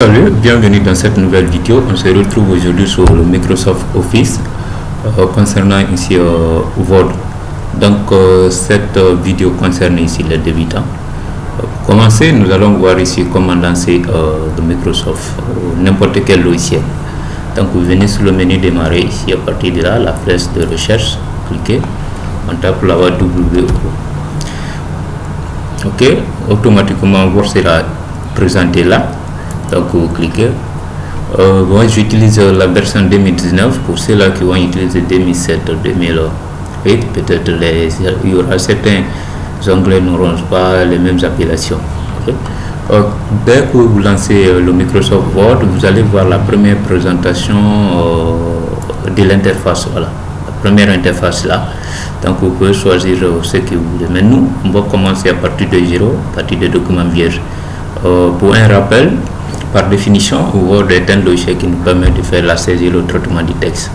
Salut, bienvenue dans cette nouvelle vidéo. On se retrouve aujourd'hui sur le Microsoft Office euh, concernant ici euh, Word. Donc euh, cette vidéo concerne ici les débutants. Pour commencer, nous allons voir ici comment lancer le Microsoft, n'importe quel logiciel. Donc vous venez sur le menu démarrer ici à partir de là, la flèche de recherche, cliquez, on tape là-bas WO. Ok, automatiquement Word sera présenté là donc vous cliquez. Euh, moi j'utilise la version 2019 pour ceux-là qui vont utiliser 2007 2008 peut-être il y aura certains onglets n'auront pas les mêmes appellations. Euh, dès que vous lancez euh, le Microsoft Word vous allez voir la première présentation euh, de l'interface voilà. La première interface là. Donc vous pouvez choisir ce que vous voulez. Mais nous on va commencer à partir de 0 à partir de documents vierges. Pour un rappel par définition, Word est un logiciel qui nous permet de faire la saisie et le traitement du texte.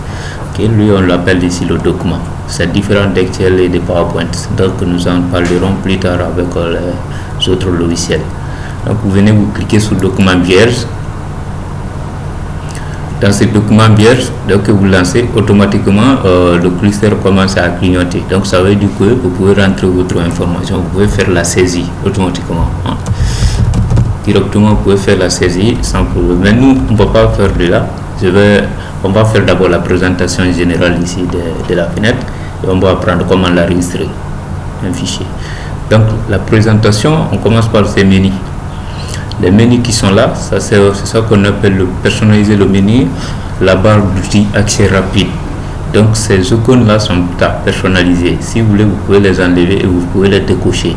Lui, on l'appelle ici le document. C'est différent d'Excel et de PowerPoint. Donc, nous en parlerons plus tard avec les autres logiciels. Donc, vous venez vous cliquer sur document vierge. Dans ce document vierge, que vous lancez, automatiquement, euh, le cluster commence à clignoter. Donc, ça veut dire que vous pouvez rentrer votre information, vous pouvez faire la saisie automatiquement. Hein directement vous pouvez faire la saisie sans problème. Mais nous on ne va pas faire de là. On va faire d'abord la présentation générale ici de, de, la fenêtre et on va apprendre comment l'enregistrer un fichier. Donc la présentation on commence par ces menus. Les menus qui sont là ça c'est ça qu'on appelle le personnaliser le menu la barre d'outils accès rapide. Donc ces icônes là sont à personnaliser. Si vous voulez vous pouvez les enlever et vous pouvez les décocher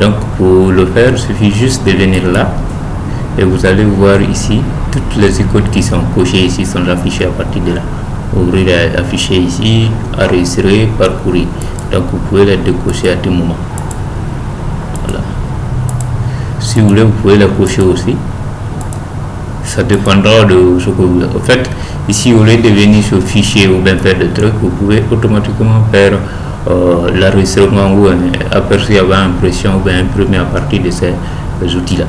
donc pour le faire il suffit juste de venir là et vous allez voir ici toutes les icônes qui sont cochées ici sont affichées à partir de là. Ouvrir afficher ici enregistrer parcourir. Donc vous pouvez les décocher à tout moment. Voilà. Si vous voulez vous pouvez les cocher aussi. Ça dépendra de ce que vous en fait ici au lieu de venir sur fichier ou bien faire des trucs vous pouvez automatiquement faire euh, l'enregistrement ou un aperçu avant impression ou bien imprimé à partir de ces outils là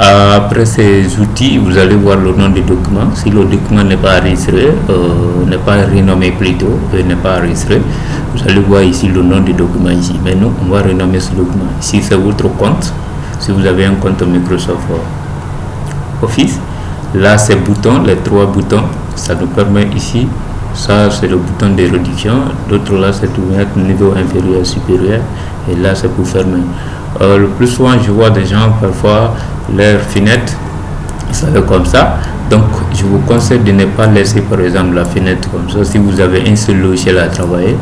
après ces outils vous allez voir le nom du document si le document n'est pas enregistré euh, n'est pas renommé plutôt n'est pas enregistré vous allez voir ici le nom du document ici. Mais nous on va renommer ce document. Ici c'est votre compte. Si vous avez un compte Microsoft Office là ces boutons les trois boutons ça nous permet ici ça c'est le bouton de réduction l'autre là c'est mettre niveau inférieur supérieur. Et là c'est pour fermer. Euh, le plus souvent je vois des gens parfois leur fenêtre ça fait comme ça. Donc je vous conseille de ne pas laisser par exemple la fenêtre comme ça. Si vous avez un seul logiciel à travailler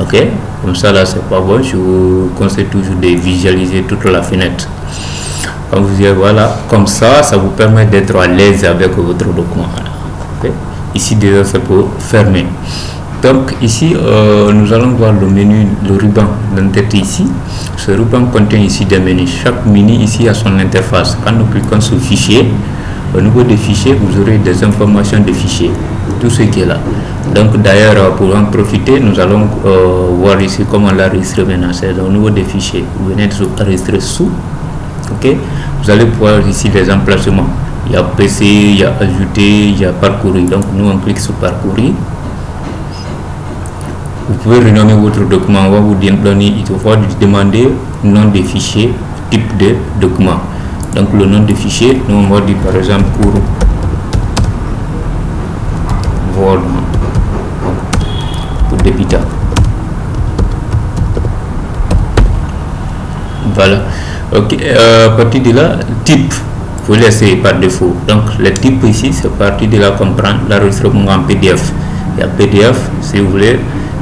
ok comme ça là c'est pas bon. Je vous conseille toujours de visualiser toute la fenêtre. Comme vous dites voilà. Comme ça ça vous permet d'être à l'aise avec votre document? Ici déjà c'est pour fermer. Donc ici euh, nous allons voir le menu le ruban d'entête ici. Ce ruban contient ici des menus. Chaque menu ici a son interface. Quand nous cliquons sur fichier au niveau des fichiers vous aurez des informations de fichiers tout ce qui est là. Donc d'ailleurs pour en profiter nous allons euh, voir ici comment l'enregistrer maintenant. C'est au niveau des fichiers. Vous venez de enregistrer sous ok? Vous allez voir ici les emplacements y a PC, il y a ajouter, il y a parcourir. Donc nous on clique sur parcourir. Vous pouvez renommer votre document. On va vous donner, il faut demander nom des fichiers, type de document. Donc le nom des fichiers, nous on va dire par exemple pour Word pour débutant. Voilà. Ok. Euh, à partir de là, type vous laissez par défaut. Donc le type ici c'est parti de la comprendre. L'enregistrement en pdf il y a pdf si vous voulez.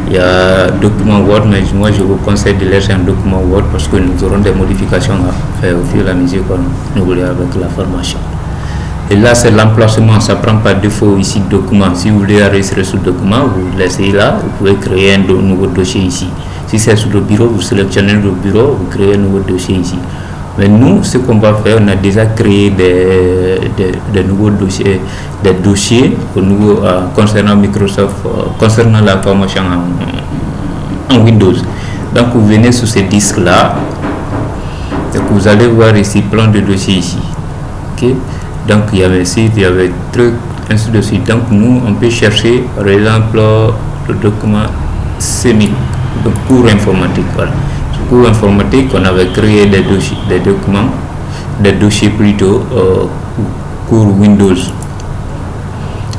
Il y a document word mais moi je vous conseille de laisser un document word parce que nous aurons des modifications à faire au fur et à mesure qu'on nous voulez avec la formation. Et là c'est l'emplacement. Ça prend par défaut ici document. Si vous voulez enregistrer ce document vous laissez là. Vous pouvez créer un nouveau dossier ici. Si c'est sur le bureau vous sélectionnez le bureau vous créez un nouveau dossier ici mais nous, ce qu'on va faire, on a déjà créé des, nouveaux dossiers, des dossiers euh, concernant Microsoft, euh, concernant la formation en, Windows. Donc, vous venez sur ces disques-là, et vous allez voir ici plein de dossiers ici. Okay? Donc il y avait sites, il y avait trucs, ainsi de suite. Donc nous, on peut chercher, par exemple, le document sémique, le cours informatique. Voilà. Cours informatique, on avait créé des dossiers, des documents, des dossiers plutôt, euh, cours Windows.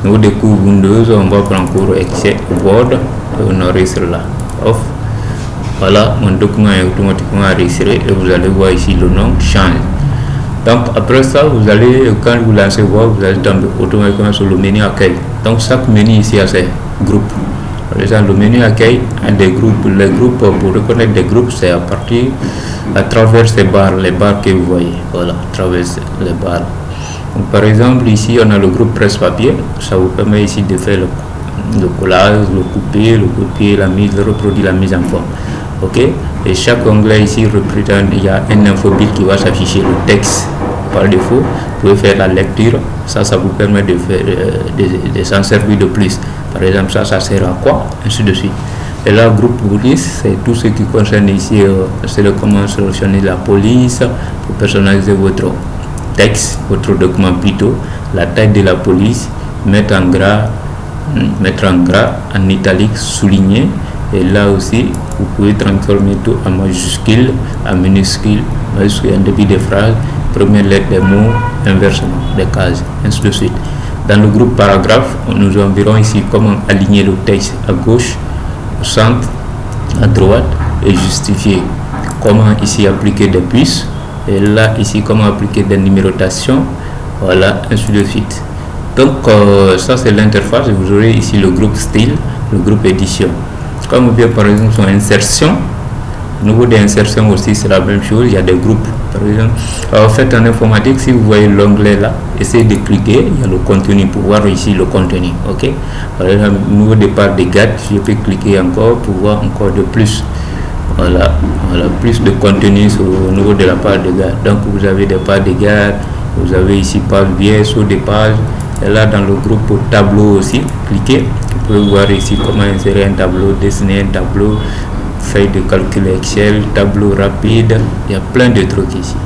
Nous, des cours Windows, on va prendre cours Excel, Word, on enregistre là. Off. Voilà, mon document est automatiquement enregistré et vous allez voir ici le nom change. Donc après ça, vous allez, quand vous lancez voir, vous allez tomber automatiquement sur le menu accueil. Donc chaque menu ici a ses groupes. Par exemple, le menu accueil a des groupes. Les groupes, pour reconnaître des groupes, c'est à partir, à travers ces barres, les barres que vous voyez. Voilà, à travers les barres. Donc, par exemple, ici, on a le groupe presse-papier. Ça vous permet ici de faire le, collage, le couper, le copier, la mise, le reproduire, la mise en forme ok? Et chaque onglet ici représente il y a un infobile qui va s'afficher le texte par défaut vous pouvez faire la lecture ça ça vous permet de faire euh, de, s'en servir de plus par exemple ça ça sert à quoi ainsi de suite. Et là groupe police c'est tout ce qui concerne ici euh, c'est le comment solutionner la police pour personnaliser votre texte votre document plutôt. La taille de la police mettre en gras mettre en gras en italique souligner. Et là aussi vous pouvez transformer tout en majuscule en minuscule majuscule en début de phrase première lettre des mots inversement des cases ainsi de suite dans le groupe paragraphe nous verrons ici comment aligner le texte à gauche au centre à droite et justifier. Comment ici appliquer des puces et là ici comment appliquer des numérotations. Voilà ainsi de suite. Donc euh, ça c'est l'interface. Vous aurez ici le groupe style le groupe édition. Comme bien par exemple son insertion, niveau d'insertion aussi c'est la même chose, il y a des groupes. Par exemple, en fait en informatique, si vous voyez l'onglet là, essayez de cliquer, il y a le contenu pour voir ici le contenu. Ok? Par exemple, au niveau départ des GAT, je peux cliquer encore pour voir encore de plus. Voilà, voilà plus de contenu sur, au niveau de la page de GAT. Donc vous avez des pages de GAT, vous avez ici page vierge ou des pages. Et là dans le groupe tableau aussi, cliquez vous pouvez voir ici comment insérer un tableau, dessiner un tableau, feuille de calcul Excel, tableau rapide, il y a plein de trucs ici.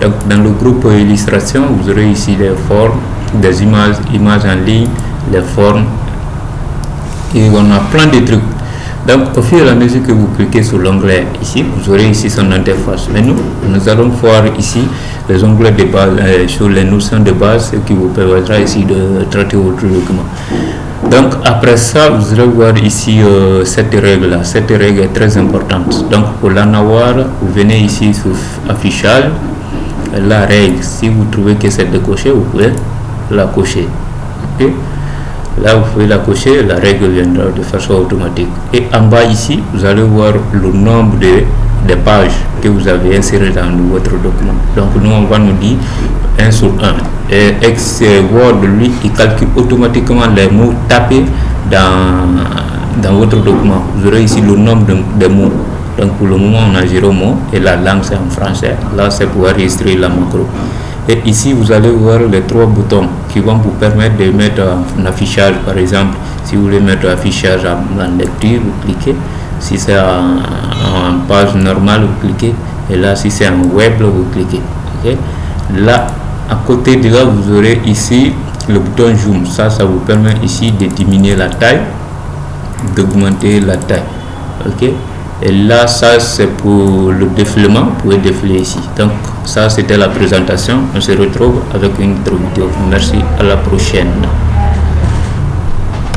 Donc dans le groupe illustration, vous aurez ici des formes, des images, images en ligne, les formes, et on a plein de trucs. Donc au fur et à mesure que vous cliquez sur l'onglet ici, vous aurez ici son interface. Mais nous, nous allons voir ici les onglets de base, euh, sur les notions de base, ce qui vous permettra ici de traiter votre document. Donc après ça, vous allez voir ici euh, cette règle là. Cette règle est très importante. Donc pour la avoir, vous venez ici sur affichage. La règle, si vous trouvez que c'est décoché, vous pouvez la cocher. Là, vous pouvez la cocher, la règle viendra de façon automatique. Et en bas ici, vous allez voir le nombre de, pages que vous avez insérées dans votre document. Donc nous, on va nous dire 1 sur 1. Et Word, lui, il calcule automatiquement les mots tapés dans, dans votre document. Vous aurez ici le nombre de, mots. Donc pour le moment, on a 0 mots et la langue c'est en français. Là, c'est pour enregistrer la macro. Et ici, vous allez voir les trois boutons qui vont vous permettre de mettre un affichage. Par exemple, si vous voulez mettre affichage en, lecture, vous cliquez. Si c'est en, page normale, vous cliquez. Et là, si c'est en web, vous cliquez. Là, à côté de là vous aurez ici le bouton zoom ça ça vous permet ici de diminuer la taille d'augmenter la taille ok? Et là ça c'est pour le défilement pouvez défiler ici. Donc ça c'était la présentation. On se retrouve avec une autre vidéo merci à la prochaine